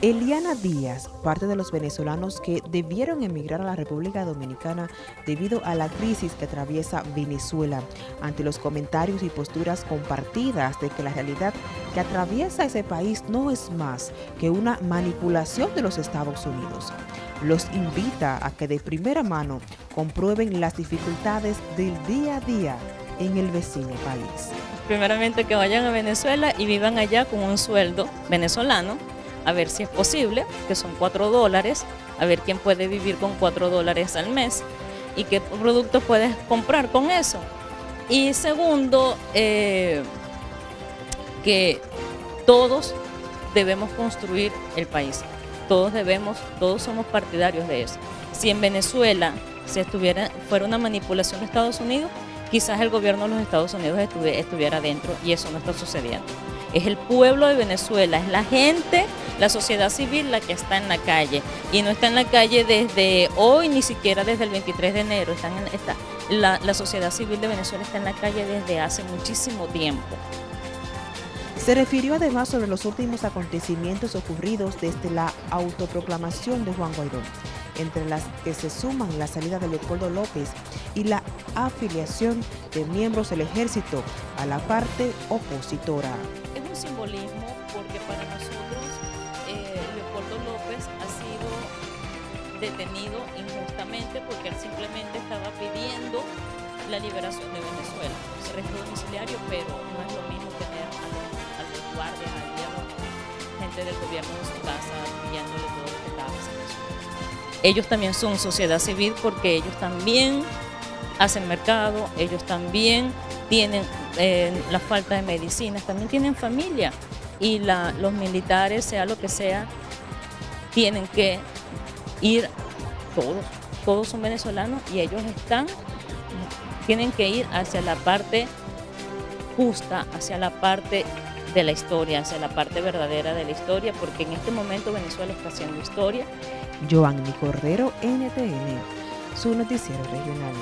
Eliana Díaz, parte de los venezolanos que debieron emigrar a la República Dominicana debido a la crisis que atraviesa Venezuela, ante los comentarios y posturas compartidas de que la realidad que atraviesa ese país no es más que una manipulación de los Estados Unidos. Los invita a que de primera mano comprueben las dificultades del día a día en el vecino país. Primeramente que vayan a Venezuela y vivan allá con un sueldo venezolano, a ver si es posible, que son 4 dólares, a ver quién puede vivir con 4 dólares al mes y qué productos puedes comprar con eso. Y segundo, eh, que todos debemos construir el país, todos debemos, todos somos partidarios de eso. Si en Venezuela se estuviera, fuera una manipulación de Estados Unidos, quizás el gobierno de los Estados Unidos estuviera dentro y eso no está sucediendo. Es el pueblo de Venezuela, es la gente la sociedad civil la que está en la calle y no está en la calle desde hoy ni siquiera desde el 23 de enero. Está, la sociedad civil de Venezuela está en la calle desde hace muchísimo tiempo. Se refirió además sobre los últimos acontecimientos ocurridos desde la autoproclamación de Juan Guaidó, entre las que se suman la salida de Leopoldo López y la afiliación de miembros del ejército a la parte opositora. Un simbolismo porque para nosotros eh, Leopoldo López ha sido detenido injustamente porque él simplemente estaba pidiendo la liberación de Venezuela. Se domiciliario, pero no es lo mismo tener a los, a los guardias, a la gente del gobierno en su casa, pillándole todo lo que estaba pasando. Ellos también son sociedad civil porque ellos también hacen mercado, ellos también tienen eh, la falta de medicinas, también tienen familia y los militares, sea lo que sea, tienen que ir todos, todos son venezolanos y ellos están, tienen que ir hacia la parte justa, hacia la parte de la historia, hacia la parte verdadera de la historia, porque en este momento Venezuela está haciendo historia. Joanny Cordero, NTN, su noticiero regional.